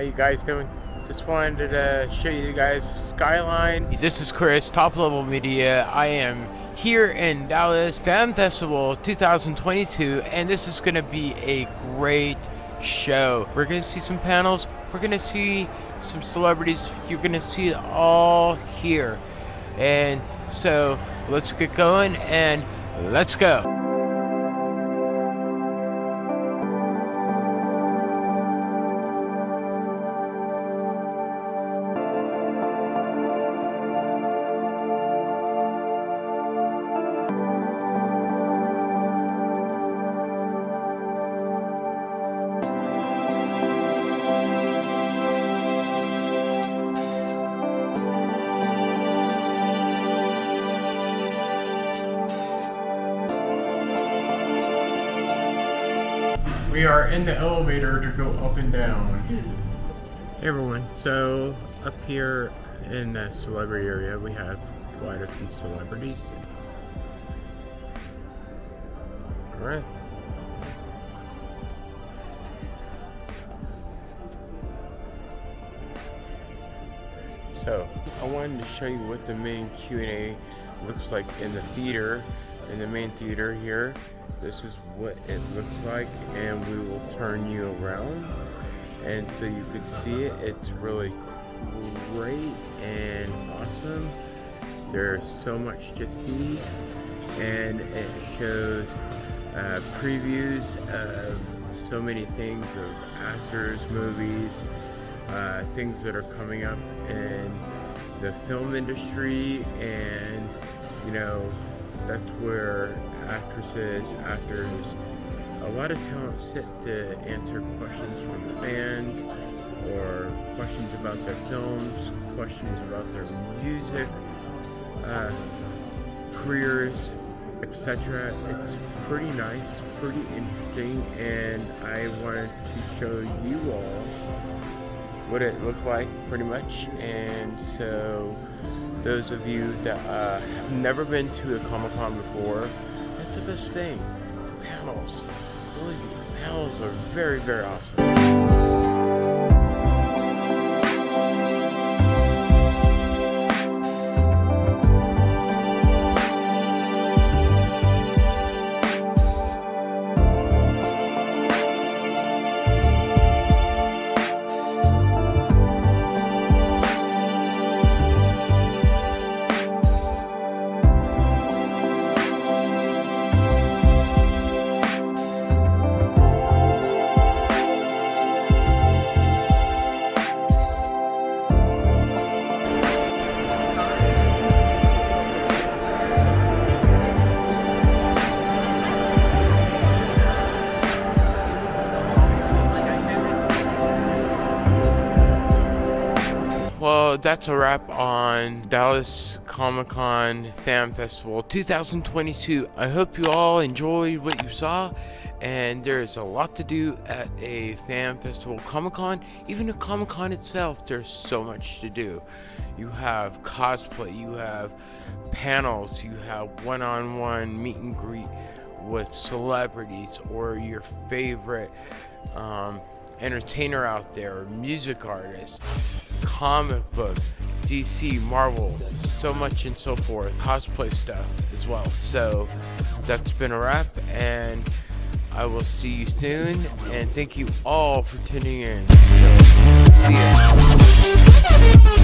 you guys doing? Just wanted to show you guys skyline. This is Chris, Top Level Media. I am here in Dallas Fan Festival 2022, and this is going to be a great show. We're going to see some panels. We're going to see some celebrities. You're going to see it all here. And so let's get going and let's go. We are in the elevator to go up and down. Hey everyone, so up here in the celebrity area we have quite a few celebrities. Alright. So, I wanted to show you what the main Q&A looks like in the theater, in the main theater here. This is what it looks like and we will turn you around and so you could see it. It's really great and awesome. There's so much to see and it shows uh, previews of so many things of actors, movies, uh, things that are coming up in the film industry and you know that's where actresses, actors, a lot of talent sit to answer questions from the fans or questions about their films, questions about their music, uh, careers, etc. It's pretty nice, pretty interesting, and I wanted to show you all what it looked like pretty much. And so those of you that uh, have never been to a Comic-Con before that's the best thing. The panels. Believe me the panels are very very awesome That's a wrap on Dallas Comic Con Fan Festival 2022. I hope you all enjoyed what you saw, and there's a lot to do at a fan festival Comic Con. Even a Comic Con itself, there's so much to do. You have cosplay, you have panels, you have one on one meet and greet with celebrities or your favorite um, entertainer out there, music artist comic book, DC, Marvel, so much and so forth, cosplay stuff as well. So that's been a wrap, and I will see you soon. And thank you all for tuning in. So, see ya.